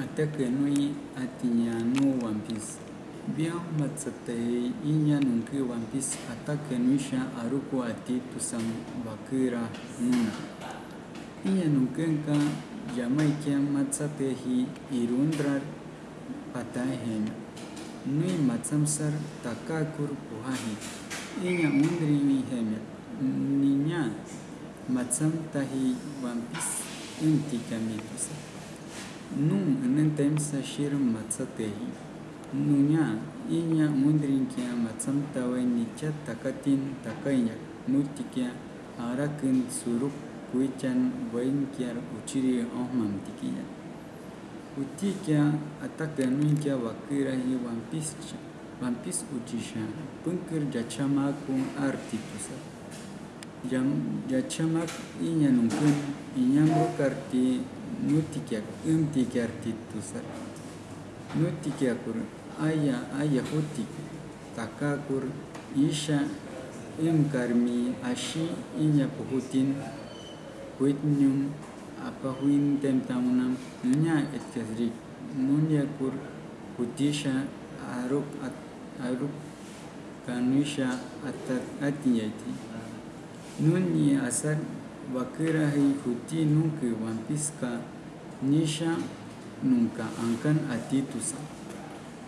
ataka no yi atinya no One Piece bia matsatei inya no ke One Piece ataka no sha aruko Ati Tusam Bakira Nuna Inya no kenka yamai ke nunkenka Jamaica matsatehi Irundrar Patahen Nui matsamsar Takakur Puhahi Inya undri mi hemia Ninya matsam tahi One Piece Intikamitusah Nunca nem temos a xer matzatei. Nunya, inya mundrinkia matzamtawe nicha takatin takainya mutikia arakin suruk kuichan vainkiar uchiri ohmamtikia. Utikia atakaminkia wakira hi wampischa. Vampis uchisha, punkir jachamakun artitusa. Jam jachamak inyanukun, inyango karti nutikyak umtikyak titusar nutikyakur aya aya hutik takakur isha imkarmi ashi inya puhutin huitnyum apa huin temtamunam nunya etkasrik nunya kur hutisha aruk at aruk kanusha atat atiyati nunyi asar wakirahi huti nunke wampiska nisha nunca angkan atitusa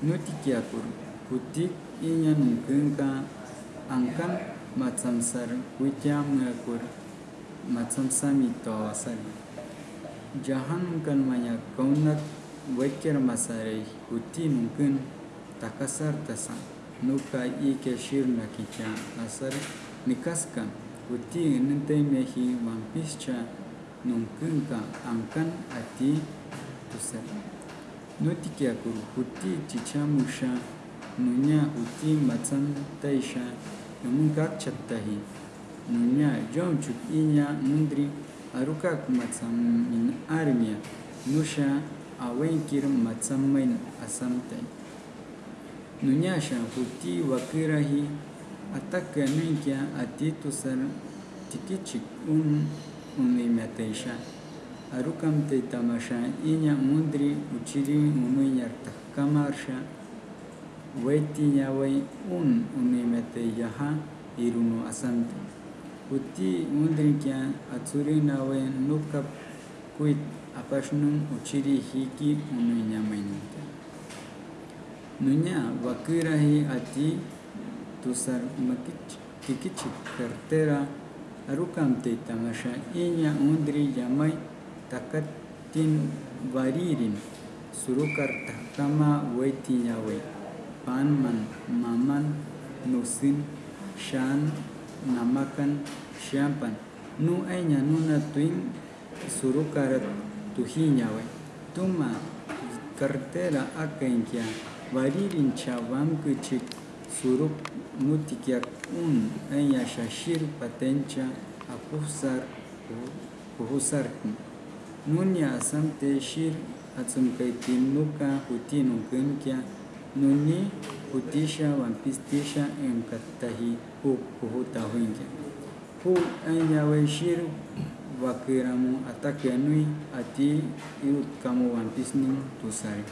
nutikiakur hutik inya nungkenka angkan matsamsar kuitia mengakur matsamsami tawasar jahan nungkan manya kaunat wakir masare huti nungken takasar tasa. Nuka ike shir nakicha asar nikaskan. Uti nente mehi mampischa nungkunka angkan ati tusar nutikia kur uti chichamusha nunya uti matsam taisha nungka chattahi? Nunya jom chuk inya mundri arukak matsam min armia nusha awenkir matsam main asamtai nunya sha uti wakirahi ataque nuinkia atitusar tikichik un unimataysha arukam taitamasha iña mundri uchirin unuyartaj kamarsha waiti ñaway un unimatayyaha irunu asant uti mundrikia atsurinawe nuka kuit apashnun uchiri hiki unuyamaynita nuña vakirahi ati tusarmakichik kartera arukam te tamasha. Inya undri yamai takatin varirin. Surukar takama waiti nyawe panman maman nusin shan namakan shampan nu ainya nuna tuin surukar tuhi nyawe tuma cartera akainkia varirin chavam kuchik suruk mutikyak un enya shashir apusar puhusar nunya asamte shir atsumkaiti nuka huti nunkya nuni hutisha wampistisha emkatahi hu puhuta huinkya hu enya we shir wakiramu atakanui ati iut kamu wampisni tusari